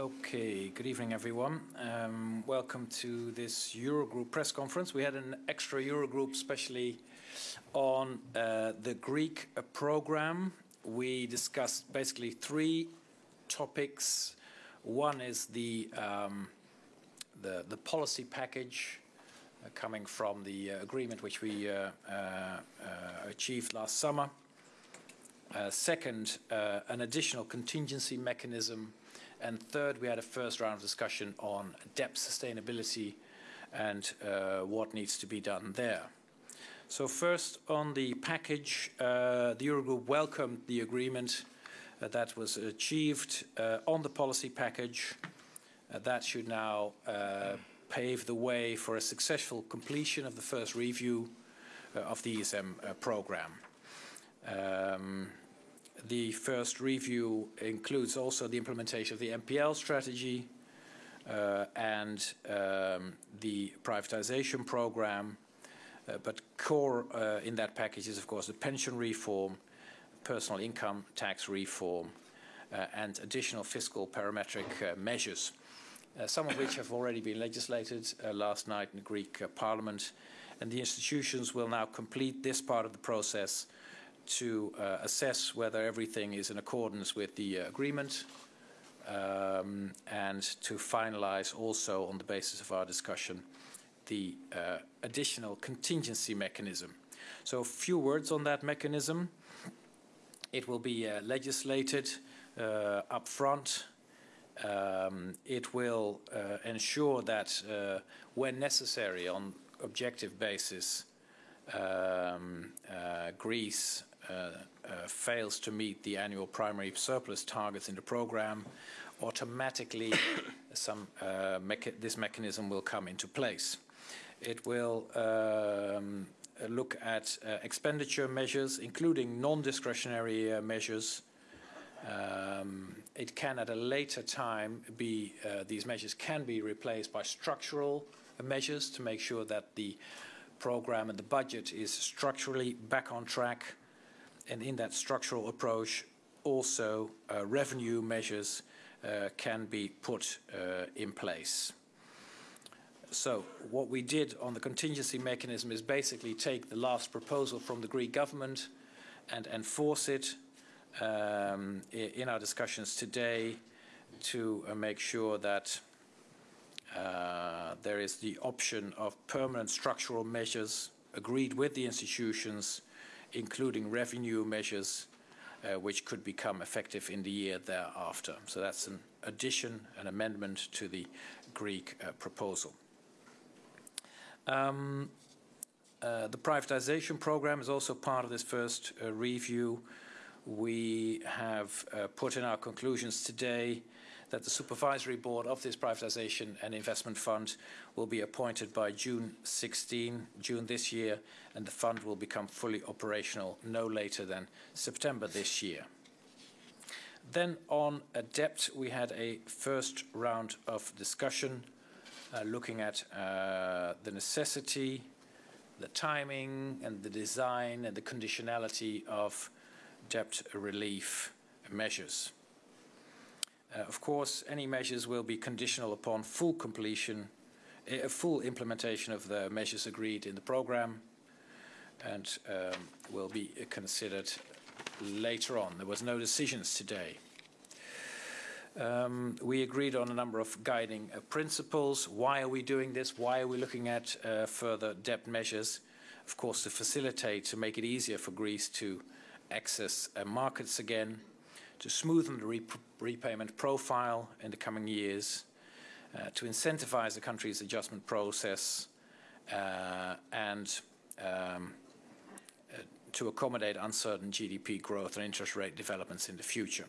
Okay, good evening, everyone. Um, welcome to this Eurogroup press conference. We had an extra Eurogroup, especially on uh, the Greek uh, program. We discussed basically three topics. One is the um, the, the, policy package uh, coming from the uh, agreement which we uh, uh, achieved last summer. second, an additional contingency mechanism and third, we had a first round of discussion on debt sustainability and uh, what needs to be done there. So first, on the package, uh, the Eurogroup welcomed the agreement uh, that was achieved uh, on the policy package. Uh, that should now uh, pave the way for a successful completion of the first review of the ESM program. Um, the first review includes also the implementation of the NPL strategy uh, and um, the privatization program. Uh, but core uh, in that package is, of course, the pension reform, personal income tax reform, uh, and additional fiscal parametric uh, measures, uh, some of which have already been legislated last night in the Greek parliament. And the institutions will now complete this part of the process to uh, assess whether everything is in accordance with the uh, agreement um, and to finalize also on the basis of our discussion the uh, additional contingency mechanism. So a few words on that mechanism. It will be uh, legislated uh, up front. Um, it will uh, ensure that when necessary on objective basis um, uh, Greece uh, uh, fails to meet the annual primary surplus targets in the program, automatically some, uh, mecha this mechanism will come into place. It will um, look at uh, expenditure measures, including non-discretionary uh, measures. Um, it can, at a later time, be uh, these measures can be replaced by structural measures to make sure that the program and the budget is structurally back on track and in that structural approach, also uh, revenue measures uh, can be put uh, in place. So what we did on the contingency mechanism is basically take the last proposal from the Greek government and enforce it um, in our discussions today to uh, make sure that uh, there is the option of permanent structural measures agreed with the institutions including revenue measures uh, which could become effective in the year thereafter. So that's an addition, an amendment to the Greek uh, proposal. Um, uh, the privatization program is also part of this first uh, review. We have uh, put in our conclusions today that the supervisory board of this privatization and investment fund will be appointed by June 16, June this year, and the fund will become fully operational no later than September this year. Then on debt, we had a first round of discussion uh, looking at uh, the necessity, the timing, and the design and the conditionality of debt relief measures. Uh, of course, any measures will be conditional upon full completion, a full implementation of the measures agreed in the program and um, will be considered later on. There was no decisions today. Um, we agreed on a number of guiding uh, principles. Why are we doing this? Why are we looking at uh, further debt measures? Of course, to facilitate, to make it easier for Greece to access uh, markets again, to smoothen the re repayment profile in the coming years, uh, to incentivize the country's adjustment process, uh, and um, uh, to accommodate uncertain GDP growth and interest rate developments in the future.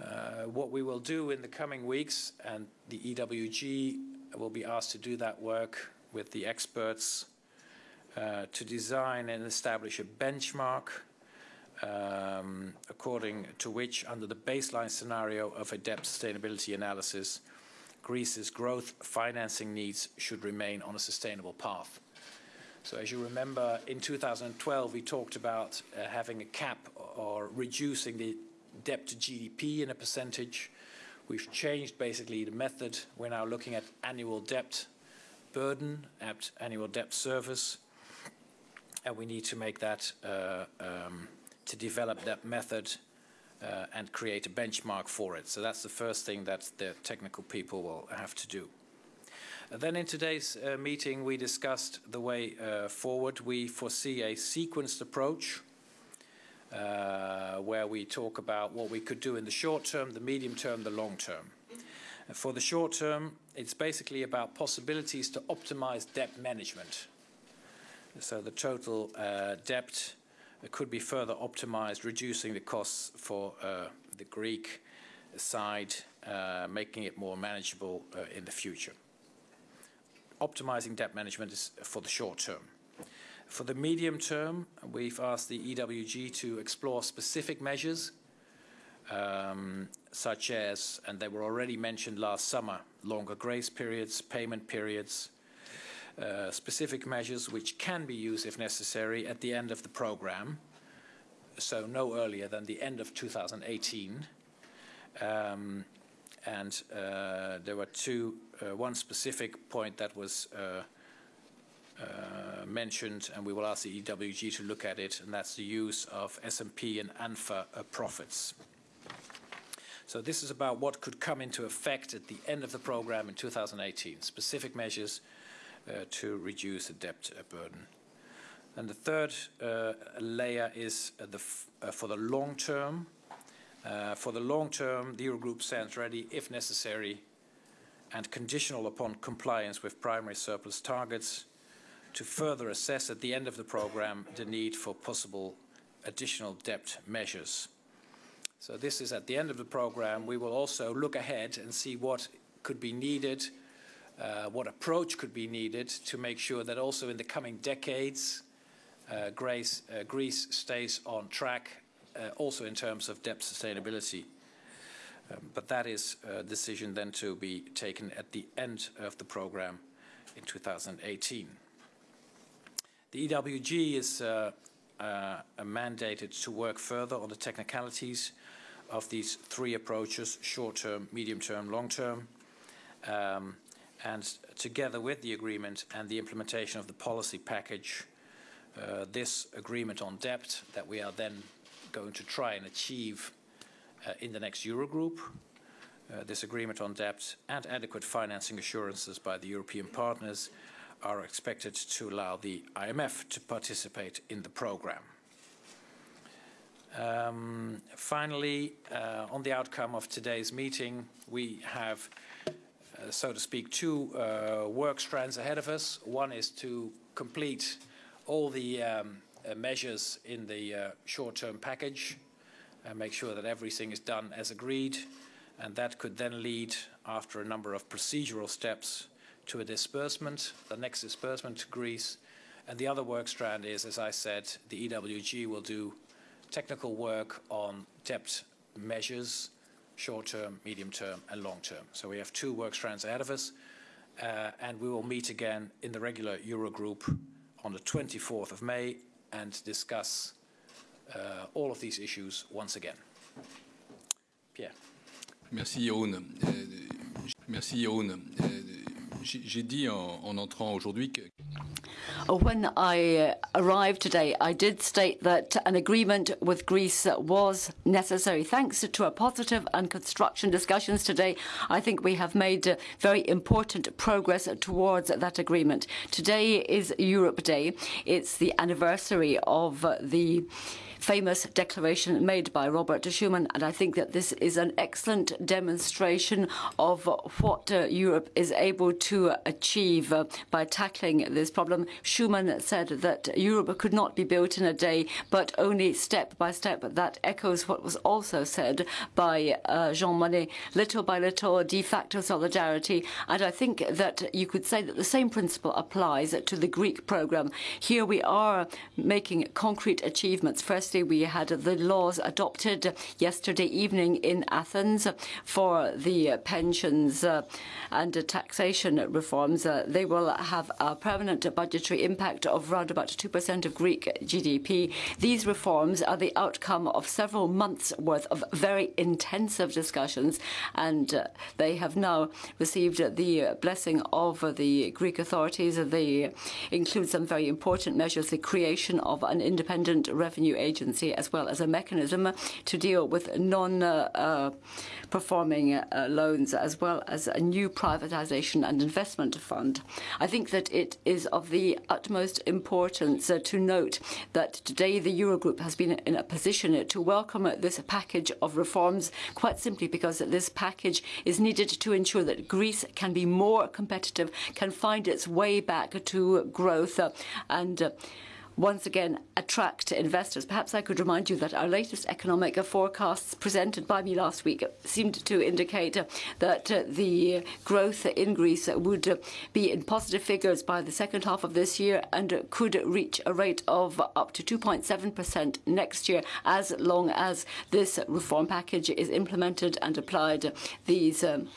Uh, what we will do in the coming weeks, and the EWG will be asked to do that work with the experts uh, to design and establish a benchmark um, according to which, under the baseline scenario of a debt sustainability analysis, Greece's gross financing needs should remain on a sustainable path. So as you remember, in 2012, we talked about uh, having a cap or reducing the debt to GDP in a percentage. We've changed basically the method. We're now looking at annual debt burden, at annual debt service, and we need to make that, uh, um, to develop that method uh, and create a benchmark for it. So that's the first thing that the technical people will have to do. Then in today's uh, meeting, we discussed the way uh, forward. We foresee a sequenced approach uh, where we talk about what we could do in the short term, the medium term, the long term. For the short term, it's basically about possibilities to optimize debt management. So the total uh, debt could be further optimized, reducing the costs for uh, the Greek side, uh, making it more manageable uh, in the future. Optimizing debt management is for the short term. For the medium term, we've asked the EWG to explore specific measures, um, such as, and they were already mentioned last summer, longer grace periods, payment periods, uh, specific measures which can be used if necessary at the end of the program, so no earlier than the end of 2018. Um, and uh, there were two, uh, one specific point that was uh, uh, mentioned, and we will ask the EWG to look at it, and that's the use of SMP and ANFA profits. So this is about what could come into effect at the end of the program in 2018, specific measures to reduce the debt uh, burden. And the third uh, layer is the for the long term. for the long term, the Eurogroup stands ready, if necessary, and conditional upon compliance with primary surplus targets, to further assess at the end of the program the need for possible additional debt measures. So this is at the end of the program. We will also look ahead and see what could be needed uh, what approach could be needed to make sure that also in the coming decades, uh, uh, Greece stays on track, uh, also in terms of debt sustainability. Um, but that is a decision then to be taken at the end of the program in 2018. The EWG is uh, uh, mandated to work further on the technicalities of these three approaches, short-term, medium-term, long-term. Um, and together with the agreement and the implementation of the policy package, uh, this agreement on debt that we are then going to try and achieve uh, in the next Eurogroup, uh, this agreement on debt and adequate financing assurances by the European partners are expected to allow the IMF to participate in the program. Um, finally, uh, on the outcome of today's meeting, we have so to speak, two uh, work strands ahead of us. One is to complete all the um, uh, measures in the short-term package and make sure that everything is done as agreed. And that could then lead, after a number of procedural steps, to a disbursement, the next disbursement to Greece. And the other work strand is, as I said, the EWG will do technical work on debt measures short term, medium term, and long term. So we have two work strands ahead of us, uh, and we will meet again in the regular Eurogroup on the 24th of May and discuss uh, all of these issues once again. Pierre. Merci Jeroen. Euh, merci Jeroen. J'ai dit en, en entrant aujourd'hui que when I uh, arrived today, I did state that an agreement with Greece was necessary. Thanks to a positive and construction discussions today, I think we have made uh, very important progress towards that agreement. Today is Europe Day. It's the anniversary of the famous declaration made by Robert Schuman, and I think that this is an excellent demonstration of what uh, Europe is able to achieve uh, by tackling this problem. Schuman said that Europe could not be built in a day, but only step by step. That echoes what was also said by uh, Jean Monnet, little by little, de facto solidarity. And I think that you could say that the same principle applies to the Greek program. Here we are making concrete achievements. First, We had the laws adopted yesterday evening in Athens for the pensions uh, and taxation reforms. Uh, they will have a permanent budgetary impact of around about 2% of Greek GDP. These reforms are the outcome of several months' worth of very intensive discussions, and uh, they have now received the blessing of the Greek authorities. They include some very important measures, the creation of an independent revenue agency, as well as a mechanism to deal with non-performing uh, uh, uh, loans, as well as a new privatization and investment fund. I think that it is of the utmost importance to note that today the Eurogroup has been in a position to welcome this package of reforms, quite simply because this package is needed to ensure that Greece can be more competitive, can find its way back to growth, and once again attract investors. Perhaps I could remind you that our latest economic forecasts presented by me last week seemed to indicate that uh, the growth in Greece would be in positive figures by the second half of this year and could reach a rate of up to 2.7% next year, as long as this reform package is implemented and applied. These um,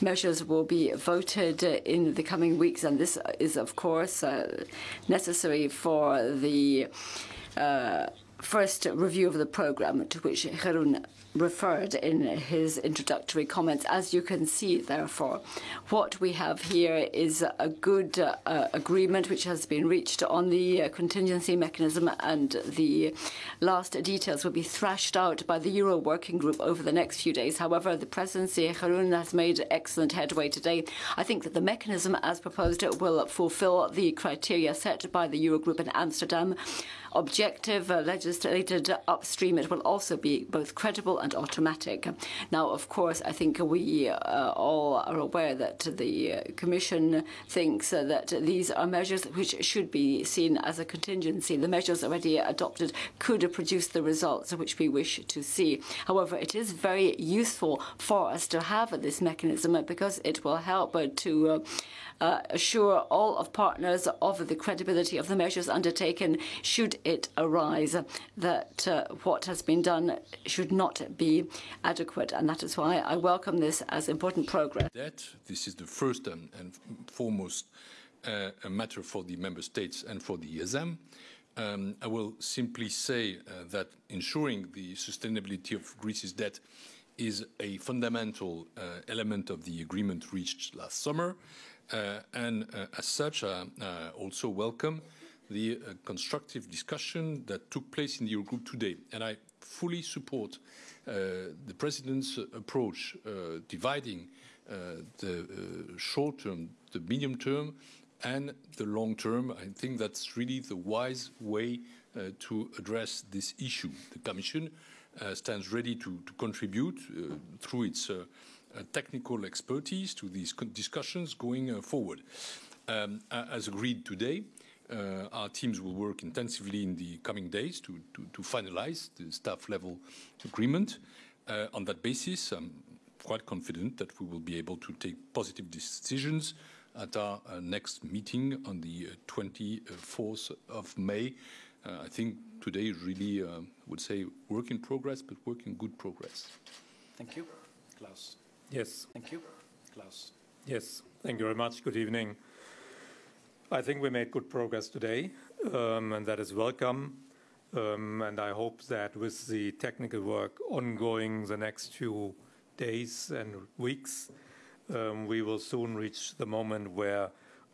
measures will be voted in the coming weeks, and this is, of course, uh, necessary for the uh, first review of the program to which Jeroen referred in his introductory comments. As you can see, therefore, what we have here is a good uh, agreement which has been reached on the uh, contingency mechanism, and the last details will be thrashed out by the Euro Working Group over the next few days. However, the presidency, Jeroen, has made excellent headway today. I think that the mechanism, as proposed, will fulfill the criteria set by the Eurogroup in Amsterdam objective, uh, legislated upstream. It will also be both credible and automatic. Now, of course, I think we uh, all are aware that the Commission thinks uh, that these are measures which should be seen as a contingency. The measures already adopted could produce the results which we wish to see. However, it is very useful for us to have this mechanism because it will help to uh, assure all of partners of the credibility of the measures undertaken should it arise that uh, what has been done should not be adequate. And that is why I welcome this as important progress. That this is the first and, and foremost uh, a matter for the member states and for the ESM. Um, I will simply say uh, that ensuring the sustainability of Greece's debt is a fundamental uh, element of the agreement reached last summer. Uh, and uh, as such, I uh, also welcome the constructive discussion that took place in the Eurogroup today. And I fully support the President's approach, dividing the short term, the medium term, and the long term. I think that's really the wise way uh, to address this issue. The Commission uh, stands ready to, to contribute uh, through its technical expertise to these discussions going uh, forward. Um, as agreed today, uh, our teams will work intensively in the coming days to, to, to finalize the staff level agreement. on that basis, I'm quite confident that we will be able to take positive decisions at our uh, next meeting on the 24th of May. Uh, I think today really, uh, would say, work in progress, but work in good progress. Thank you. Klaus. Yes. Thank you. Klaus. Yes. Thank you very much. Good evening. I think we made good progress today, um, and that is welcome. Um, and I hope that with the technical work ongoing the next few days and weeks, um, we will soon reach the moment where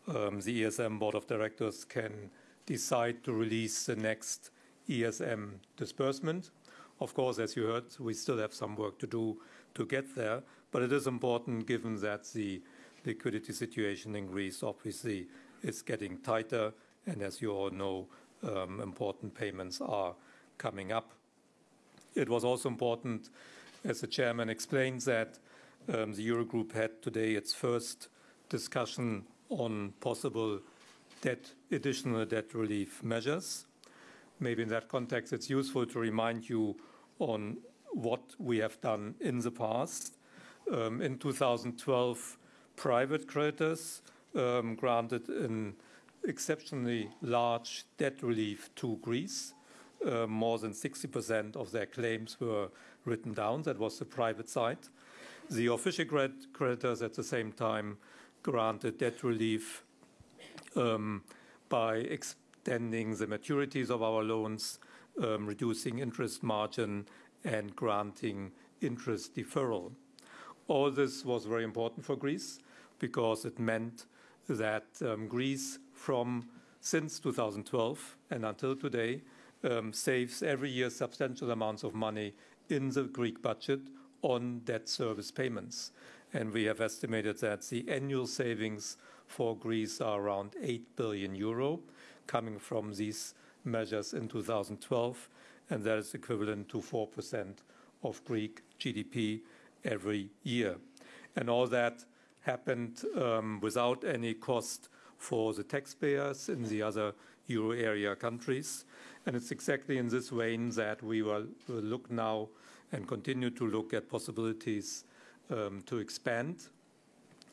um, the ESM Board of Directors can decide to release the next ESM disbursement. Of course, as you heard, we still have some work to do to get there, but it is important given that the liquidity situation in Greece obviously is getting tighter, and as you all know, um, important payments are coming up. It was also important, as the chairman explained, that um, the Eurogroup had today its first discussion on possible debt, additional debt relief measures. Maybe in that context, it's useful to remind you on what we have done in the past. Um, in 2012, private creditors um, granted an exceptionally large debt relief to Greece. uh, more than 60% of their claims were written down. That was the private side. The official creditors at the same time granted debt relief um, by extending the maturities of our loans, um, reducing interest margin, and granting interest deferral. All this was very important for Greece because it meant that um, Greece, from since 2012 and until today, um, saves every year substantial amounts of money in the Greek budget on debt service payments. And we have estimated that the annual savings for Greece are around 8 billion euro coming from these measures in 2012, and that is equivalent to 4% of Greek GDP every year. And all that happened um, without any cost for the taxpayers in the other euro area countries. And it's exactly in this vein that we will, will look now and continue to look at possibilities um, to expand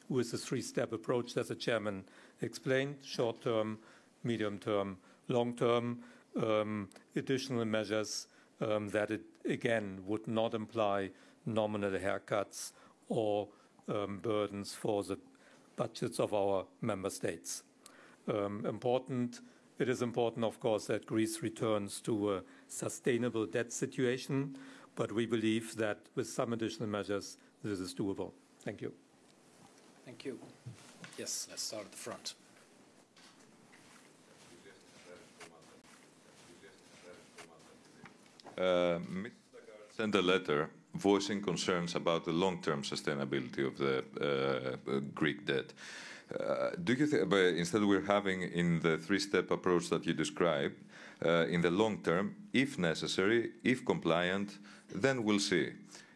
with the three-step approach that the chairman explained, short-term, medium-term, long-term, um, additional measures um, that it, again, would not imply nominal haircuts or um, burdens for the budgets of our member states. Um, important, it is important, of course, that Greece returns to a sustainable debt situation, but we believe that with some additional measures, this is doable. Thank you. Thank you. Yes, let's start at the front. Uh, sent a letter voicing concerns about the long-term sustainability of the uh, Greek debt. Uh, do you think, instead we're having in the three-step approach that you described, uh, in the long term, if necessary, if compliant, then we'll see.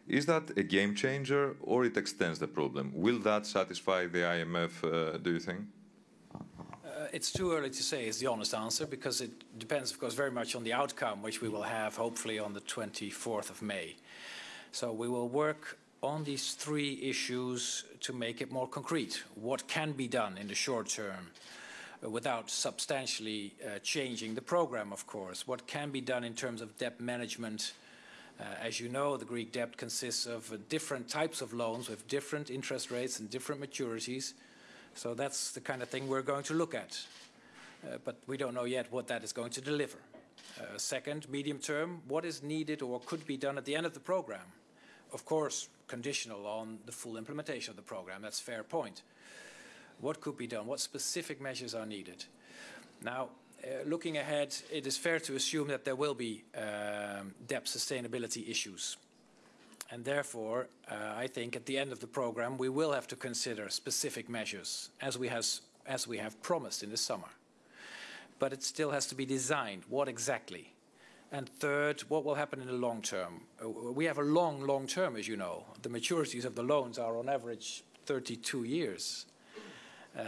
Is that a game changer or it extends the problem? Will that satisfy the IMF, uh, do you think? It's too early to say is the honest answer because it depends, of course, very much on the outcome, which we will have hopefully on the 24th of May. So we will work on these three issues to make it more concrete. What can be done in the short term without substantially uh, changing the program, of course? What can be done in terms of debt management? Uh, as you know, the Greek debt consists of uh, different types of loans with different interest rates and different maturities. So that's the kind of thing we're going to look at. Uh, but we don't know yet what that is going to deliver. Uh, second, medium term, what is needed or could be done at the end of the program? Of course, conditional on the full implementation of the program. That's a fair point. What could be done? What specific measures are needed? Now, uh, looking ahead, it is fair to assume that there will be um, debt sustainability issues. And therefore, uh, I think at the end of the program, we will have to consider specific measures, as we, has, as we have promised in the summer. But it still has to be designed. What exactly? And third, what will happen in the long term? Uh, we have a long, long term, as you know. The maturities of the loans are on average 32 years, uh,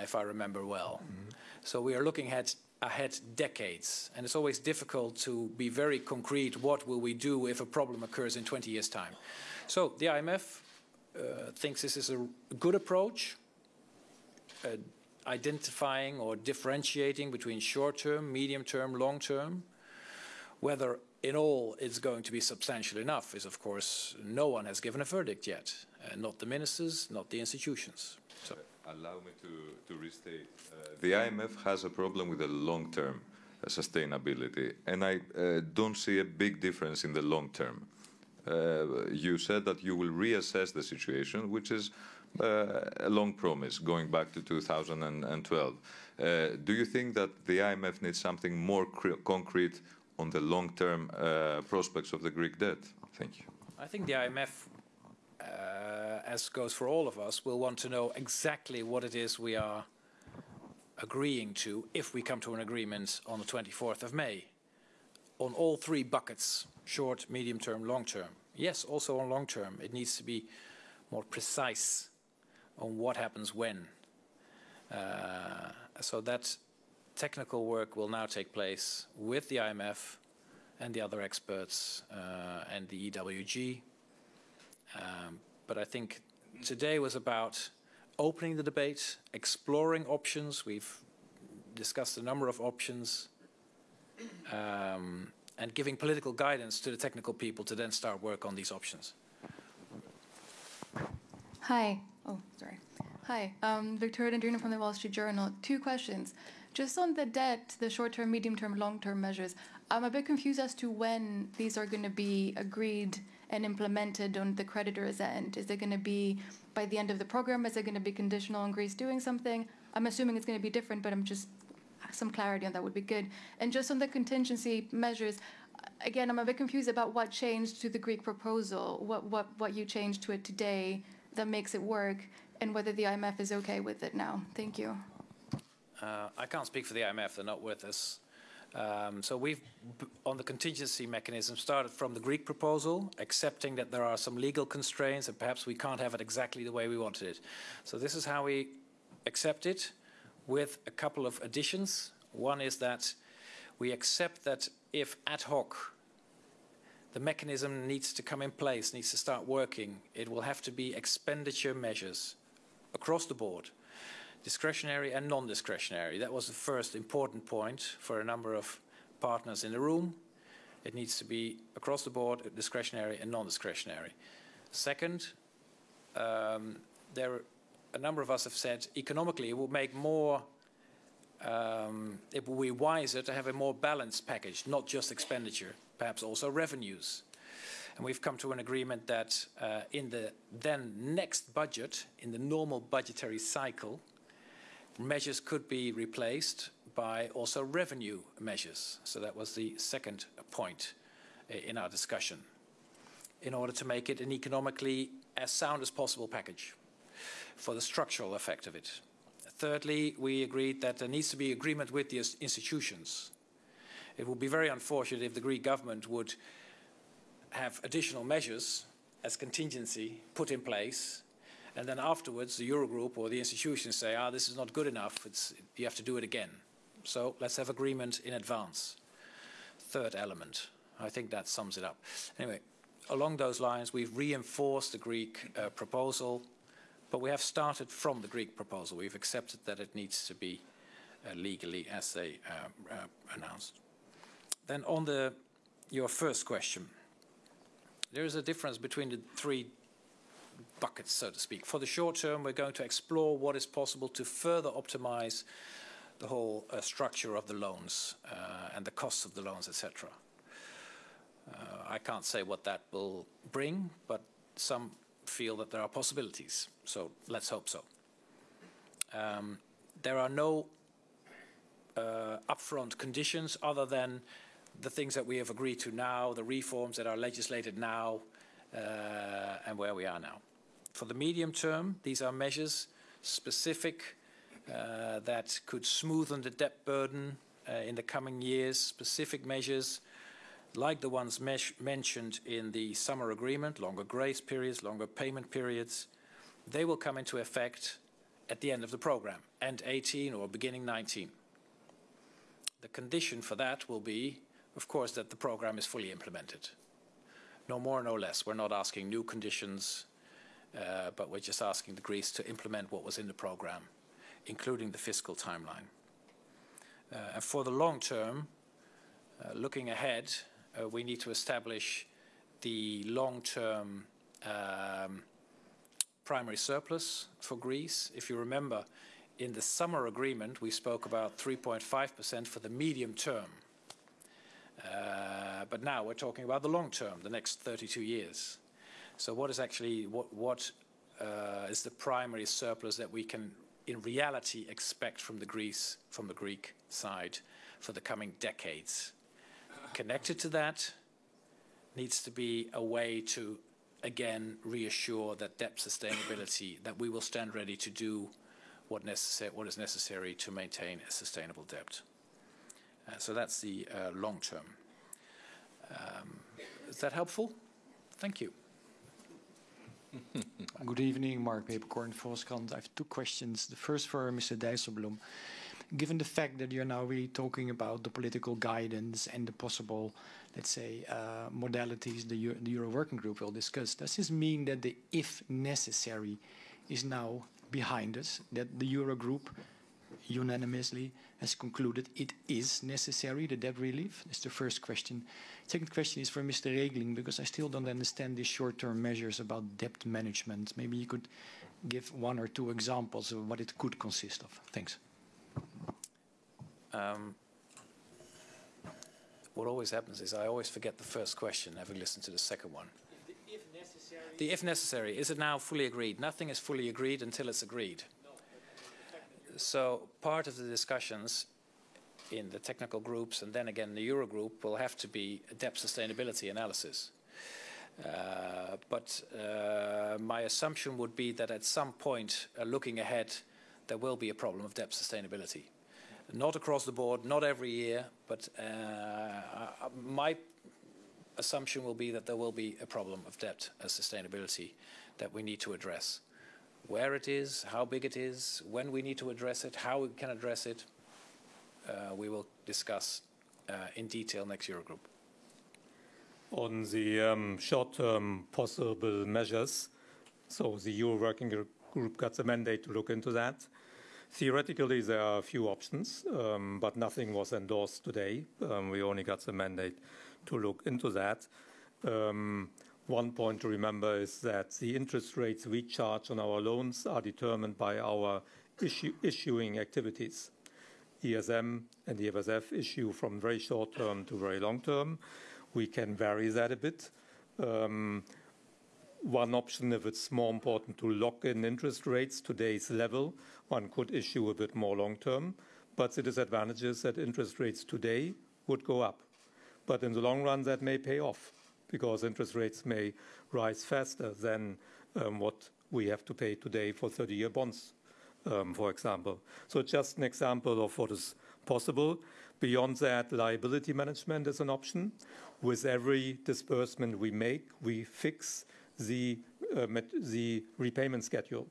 if I remember well. Mm -hmm. So we are looking at ahead decades. And it's always difficult to be very concrete. What will we do if a problem occurs in 20 years' time? So the IMF uh, thinks this is a good approach, uh, identifying or differentiating between short-term, medium-term, long-term. Whether in all it's going to be substantial enough is, of course, no one has given a verdict yet. Uh, not the ministers, not the institutions. So. Allow me to, to restate. Uh, the IMF has a problem with the long-term uh, sustainability, and I uh, don't see a big difference in the long term. Uh, you said that you will reassess the situation, which is uh, a long promise going back to 2012. Uh, do you think that the IMF needs something more concrete on the long-term prospects of the Greek debt? Thank you. I think the IMF, as goes for all of us, will want to know exactly what it is we are agreeing to if we come to an agreement on the 24th of May on all three buckets, short, medium term, long term. Yes, also on long term, it needs to be more precise on what happens when. Uh, so that technical work will now take place with the IMF and the other experts uh, and the EWG. Um, but I think today was about opening the debate, exploring options. We've discussed a number of options. Um, and giving political guidance to the technical people to then start work on these options. Hi. Oh, sorry. Hi. Um, Victoria Dendrinou from the Wall Street Journal. Two questions. Just on the debt, the short-term, medium-term, long-term measures, I'm a bit confused as to when these are going to be agreed and implemented on the creditor's end. Is it going to be by the end of the program? Is it going to be conditional on Greece doing something? I'm assuming it's going to be different, but I'm just some clarity on that would be good. And just on the contingency measures, again, I'm a bit confused about what changed to the Greek proposal. What what what you changed to it today that makes it work, and whether the IMF is okay with it now. Thank you. Uh, I can't speak for the IMF; they're not with us. Um, so we've, on the contingency mechanism, started from the Greek proposal, accepting that there are some legal constraints and perhaps we can't have it exactly the way we wanted it. So this is how we accept it with a couple of additions. One is that we accept that if ad hoc the mechanism needs to come in place, needs to start working, it will have to be expenditure measures across the board, discretionary and non-discretionary. That was the first important point for a number of partners in the room. It needs to be across the board, discretionary and non-discretionary. Second, um, there a number of us have said economically it will make more, um, it will be wiser to have a more balanced package, not just expenditure, perhaps also revenues. And we've come to an agreement that uh, in the then next budget, in the normal budgetary cycle, measures could be replaced by also revenue measures. So that was the second point eh, in our discussion, in order to make it an economically as sound as possible package for the structural effect of it. Thirdly, we agreed that there needs to be agreement with the institutions. It would be very unfortunate if the Greek government would have additional measures as contingency put in place, and then afterwards the Eurogroup or the institutions say, ah, this is not good enough, it's, you have to do it again. So let's have agreement in advance. Third element. I think that sums it up. Anyway, along those lines, we've reinforced the Greek uh, proposal but we have started from the Greek proposal. We've accepted that it needs to be uh, legally as they uh, uh, announced. Then on the, your first question, there is a difference between the three buckets, so to speak. For the short term, we're going to explore what is possible to further optimize the whole uh, structure of the loans uh, and the costs of the loans, etc. Uh, I can't say what that will bring, but some feel that there are possibilities. So let's hope so. Um, there are no uh, upfront conditions other than the things that we have agreed to now, the reforms that are legislated now, uh, and where we are now. For the medium term, these are measures specific uh, that could smoothen the debt burden uh, in the coming years, specific measures like the ones mentioned in the summer agreement, longer grace periods, longer payment periods, they will come into effect at the end of the program, end 18 or beginning 19. The condition for that will be, of course, that the program is fully implemented. No more, no less. We're not asking new conditions, uh, but we're just asking the Greece to implement what was in the program, including the fiscal timeline. Uh, and for the long term, uh, looking ahead, uh, we need to establish the long-term um, primary surplus for Greece. If you remember, in the summer agreement, we spoke about 3.5% for the medium term. Uh, but now we're talking about the long term, the next 32 years. So what is actually, what, what uh, is the primary surplus that we can in reality expect from the Greece, from the Greek side for the coming decades? Connected to that needs to be a way to, again, reassure that debt sustainability, that we will stand ready to do what, necessary, what is necessary to maintain a sustainable debt. Uh, so that's the uh, long term. Um, is that helpful? Thank you. Good evening, Mark Peeperkorn, Volkskrant. I have two questions. The first for Mr. Dijsselbloem given the fact that you're now really talking about the political guidance and the possible, let's say, uh, modalities the Euro, the Euro Working Group will discuss, does this mean that the if necessary is now behind us, that the Euro Group unanimously has concluded it is necessary, the debt relief? That's the first question. Second question is for Mr. Regling, because I still don't understand these short-term measures about debt management. Maybe you could give one or two examples of what it could consist of. Thanks. Um, what always happens is I always forget the first question, having listened to the second one. If necessary. The if necessary, is it now fully agreed? Nothing is fully agreed until it's agreed. So part of the discussions in the technical groups and then again the Eurogroup will have to be debt sustainability analysis. Uh, but uh, my assumption would be that at some point, uh, looking ahead, there will be a problem of debt sustainability. Not across the board, not every year, but uh, uh, my assumption will be that there will be a problem of debt uh, sustainability that we need to address. Where it is, how big it is, when we need to address it, how we can address it, uh, we will discuss uh, in detail next Eurogroup. On the um, short-term possible measures, so the Euro Working Group got the mandate to look into that. Theoretically, there are a few options, um, but nothing was endorsed today. Um, we only got the mandate to look into that. Um, one point to remember is that the interest rates we charge on our loans are determined by our issuing activities. ESM and the EFSF issue from very short term to very long term. We can vary that a bit. Um, one option, if it's more important to lock in interest rates today's level, one could issue a bit more long term. But the disadvantage is that interest rates today would go up. But in the long run, that may pay off because interest rates may rise faster than um, what we have to pay today for 30 year bonds, um, for example. So, just an example of what is possible. Beyond that, liability management is an option. With every disbursement we make, we fix the, uh, the repayment schedule.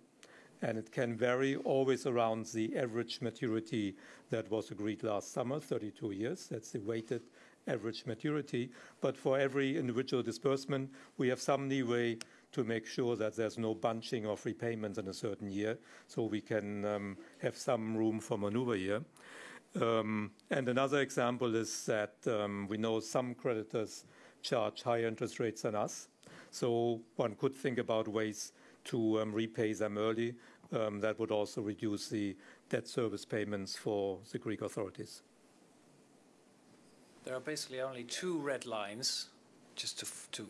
And it can vary always around the average maturity that was agreed last summer, 32 years. That's the weighted average maturity. But for every individual disbursement, we have some leeway to make sure that there's no bunching of repayments in a certain year, so we can um, have some room for maneuver here. Um, and another example is that um, we know some creditors charge higher interest rates than us. So one could think about ways to um, repay them early. Um, that would also reduce the debt service payments for the Greek authorities. There are basically only two red lines, just to, to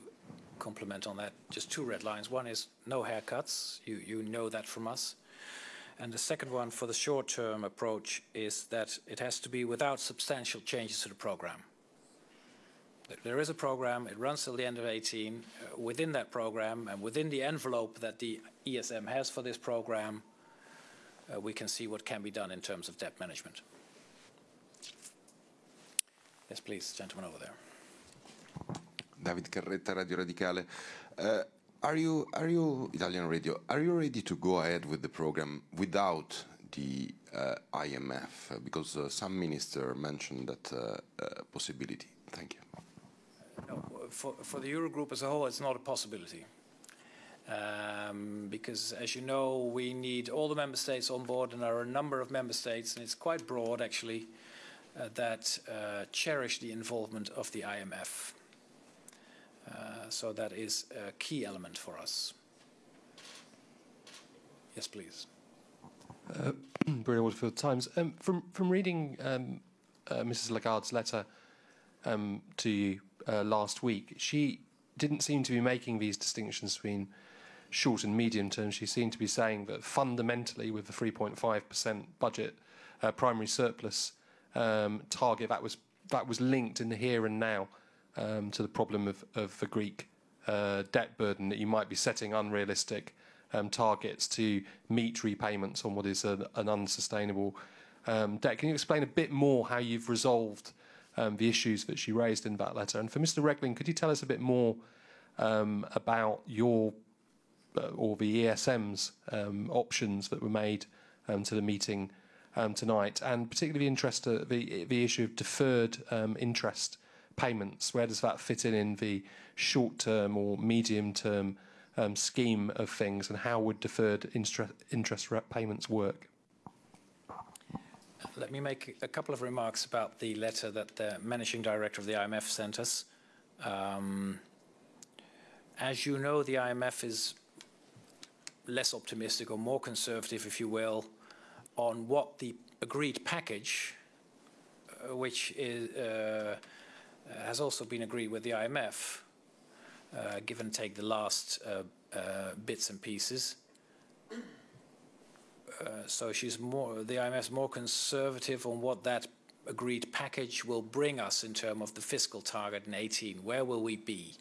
on that, just two red lines. One is no haircuts. You, you know that from us. And the second one for the short-term approach is that it has to be without substantial changes to the program. There is a program, it runs till the end of 18. Uh, within that program and within the envelope that the ESM has for this program, uh, we can see what can be done in terms of debt management. Yes, please, gentleman over there. David Carretta, Radio Radicale. Uh, are you, are you, Italian radio, are you ready to go ahead with the program without the uh, IMF? Because uh, some minister mentioned that uh, uh, possibility. Thank you. No, for, for the Eurogroup as a whole, it's not a possibility. Um, because, as you know, we need all the member states on board, and there are a number of member states, and it's quite broad actually, that uh, cherish the involvement of the IMF. Uh, so that is a key element for us. Yes, please. Uh, Bruno Waterfield Times. Um, from from reading um, uh, Mrs. Lagarde's letter um, to you uh, last week, she didn't seem to be making these distinctions between short and medium term. She seemed to be saying that fundamentally, with the 3.5% budget uh, primary surplus um, target, that was that was linked in the here and now um, to the problem of, of the Greek uh, debt burden. That you might be setting unrealistic um, targets to meet repayments on what is a, an unsustainable um, debt. Can you explain a bit more how you've resolved um, the issues that she raised in that letter? And for Mr. Regling, could you tell us a bit more um, about your uh, or the ESM's options that were made to the meeting um, tonight, and particularly the interest, uh, the the issue of deferred um, interest payments. Where does that fit in in the short-term or medium-term um, scheme of things, and how would deferred interest interest payments work? let me make a couple of remarks about the letter that the managing director of the IMF sent us. Um, as you know, the IMF is less optimistic or more conservative, if you will, on what the agreed package, uh, which is, uh, has also been agreed with the IMF, uh, give and take the last uh, uh, bits and pieces. Uh, so she's more, the IMF is more conservative on what that agreed package will bring us in terms of the fiscal target in 18. Where will we be?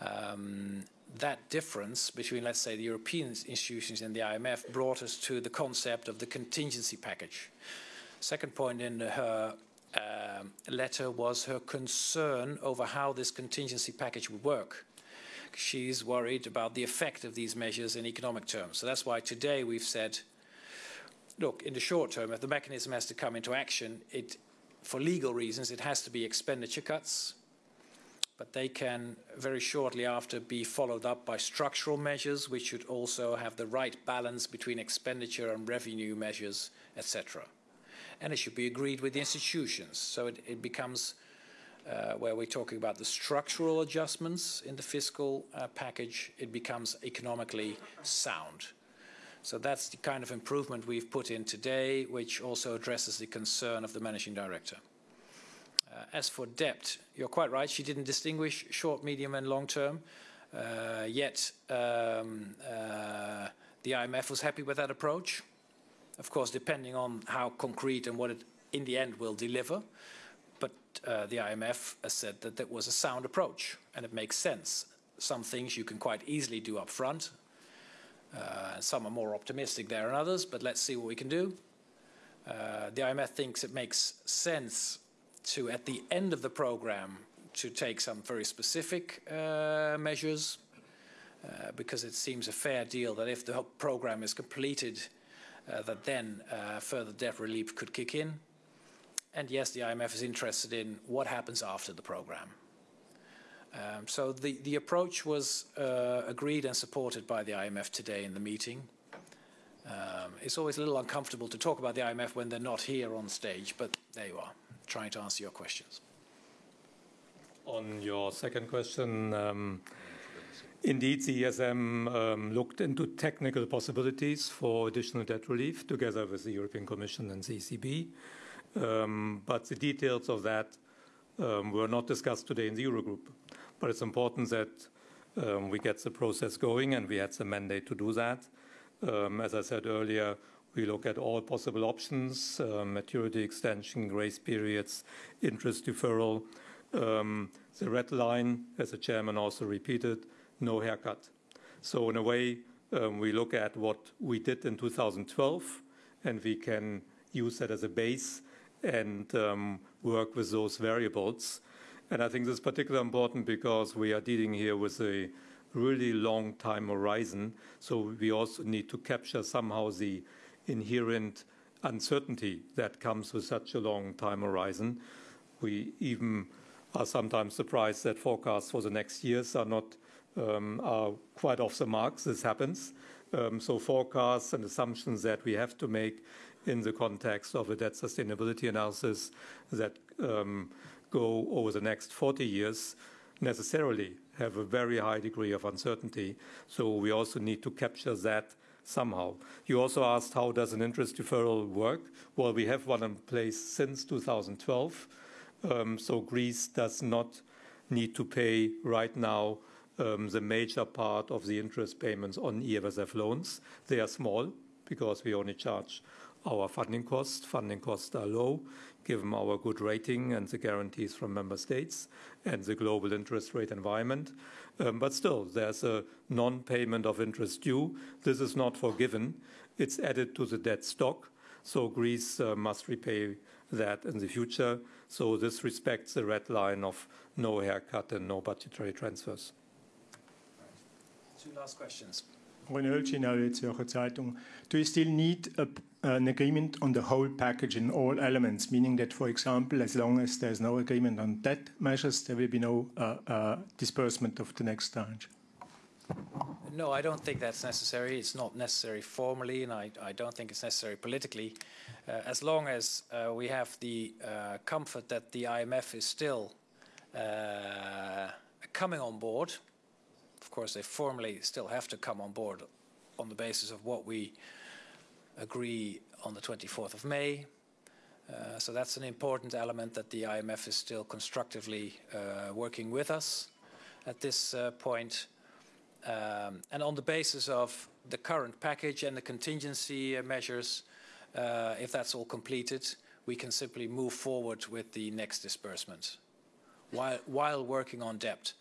Um, that difference between, let's say, the European institutions and the IMF brought us to the concept of the contingency package. Second point in her um, letter was her concern over how this contingency package would work. She's worried about the effect of these measures in economic terms. So that's why today we've said, look, in the short term, if the mechanism has to come into action, it, for legal reasons, it has to be expenditure cuts, but they can very shortly after be followed up by structural measures, which should also have the right balance between expenditure and revenue measures, etc. And it should be agreed with the institutions. So it, it becomes uh, where we're talking about the structural adjustments in the fiscal uh, package, it becomes economically sound. So that's the kind of improvement we've put in today, which also addresses the concern of the managing director. Uh, as for debt, you're quite right. She didn't distinguish short, medium, and long term. Uh, yet um, uh, the IMF was happy with that approach. Of course, depending on how concrete and what it in the end will deliver. But the IMF has said that that was a sound approach, and it makes sense. Some things you can quite easily do up front. Uh, some are more optimistic there than others, but let's see what we can do. Uh, the IMF thinks it makes sense to, at the end of the program, to take some very specific uh, measures uh, because it seems a fair deal that if the program is completed, uh, that then uh, further debt relief could kick in. And yes, the IMF is interested in what happens after the program. Um, so the, the approach was uh, agreed and supported by the IMF today in the meeting. Um, it's always a little uncomfortable to talk about the IMF when they're not here on stage, but there you are trying to answer your questions. On your second question, um, indeed, the ESM um, looked into technical possibilities for additional debt relief together with the European Commission and the ECB. Um, but the details of that um, were not discussed today in the Eurogroup. But it's important that um, we get the process going, and we had the mandate to do that. Um, as I said earlier, we look at all possible options, uh, maturity extension, grace periods, interest deferral. Um, the red line, as the chairman also repeated, no haircut. So in a way, um, we look at what we did in 2012, and we can use that as a base and um, work with those variables. And I think this is particularly important because we are dealing here with a really long time horizon. So we also need to capture somehow the inherent uncertainty that comes with such a long time horizon. We even are sometimes surprised that forecasts for the next years are not um, are quite off the marks. This happens. Um, so forecasts and assumptions that we have to make in the context of a debt sustainability analysis that um, go over the next 40 years necessarily have a very high degree of uncertainty. So we also need to capture that somehow. You also asked how does an interest deferral work? Well, we have one in place since 2012. Um, so Greece does not need to pay right now um, the major part of the interest payments on EFSF loans. They are small because we only charge our funding costs. Funding costs are low given our good rating and the guarantees from member states and the global interest rate environment. Um, but still, there's a non-payment of interest due. This is not forgiven. It's added to the debt stock, so Greece uh, must repay that in the future. So this respects the red line of no haircut and no budgetary transfers. Two last questions. René Höltschi, Zürcher Zeitung. Do you still need a, an agreement on the whole package in all elements, meaning that, for example, as long as there's no agreement on debt measures, there will be no uh, uh, disbursement of the next tranche? No, I don't think that's necessary. It's not necessary formally, and I, I don't think it's necessary politically. uh, as long as uh, we have the uh, comfort that the IMF is still uh, coming on board, of course, they formally still have to come on board on the basis of what we agree on the 24th of May. Uh, so that's an important element that the IMF is still constructively uh, working with us at this uh, point. Um, and on the basis of the current package and the contingency uh, measures, uh, if that's all completed, we can simply move forward with the next disbursement while, while working on debt.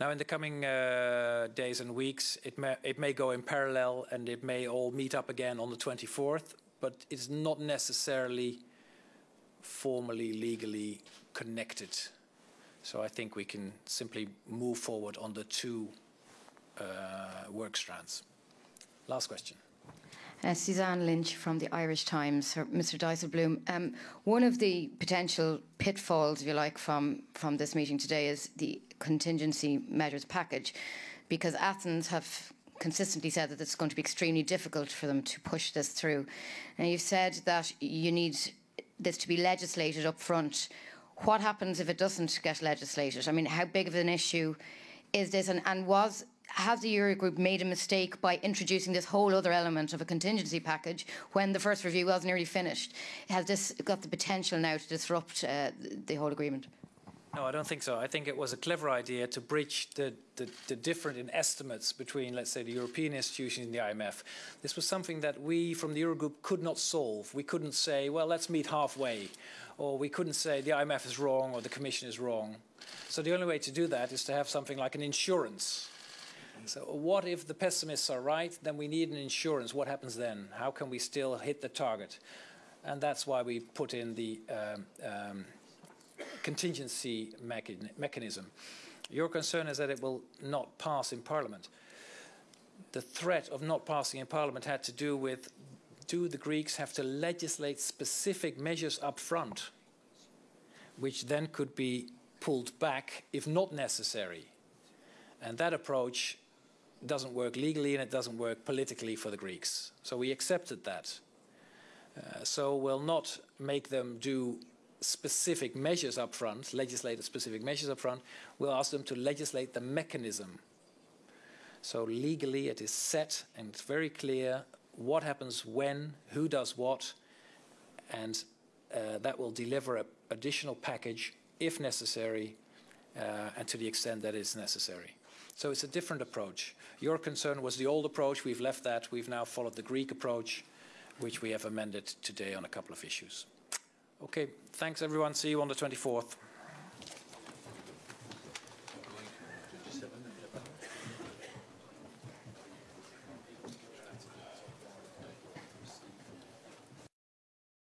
Now, in the coming uh, days and weeks, it may, it may go in parallel and it may all meet up again on the 24th, but it's not necessarily formally, legally connected. So I think we can simply move forward on the two uh, work strands. Last question. Uh, Suzanne Lynch from the Irish Times. Mr. Dijsselbloem, um, one of the potential pitfalls, if you like, from, from this meeting today is the contingency measures package, because Athens have consistently said that it's going to be extremely difficult for them to push this through. And you've said that you need this to be legislated up front. What happens if it doesn't get legislated? I mean, how big of an issue is this? And, and was has the Eurogroup made a mistake by introducing this whole other element of a contingency package when the first review was nearly finished? Has this got the potential now to disrupt uh, the whole agreement? No, I don't think so. I think it was a clever idea to bridge the, the, the different in estimates between, let's say, the European institutions and the IMF. This was something that we from the Eurogroup could not solve. We couldn't say, well, let's meet halfway. Or we couldn't say the IMF is wrong or the Commission is wrong. So the only way to do that is to have something like an insurance. So what if the pessimists are right? Then we need an insurance. What happens then? How can we still hit the target? And that's why we put in the um, um, contingency mechanism. Your concern is that it will not pass in Parliament. The threat of not passing in Parliament had to do with do the Greeks have to legislate specific measures up front, which then could be pulled back if not necessary. And that approach doesn't work legally and it doesn't work politically for the Greeks. So we accepted that. Uh, so we'll not make them do specific measures up front, legislate specific measures up front, we'll ask them to legislate the mechanism. So legally it is set and it's very clear what happens when, who does what, and uh, that will deliver an additional package if necessary uh, and to the extent that is necessary. So it's a different approach. Your concern was the old approach. We've left that. We've now followed the Greek approach, which we have amended today on a couple of issues. Okay, thanks everyone. See you on the 24th.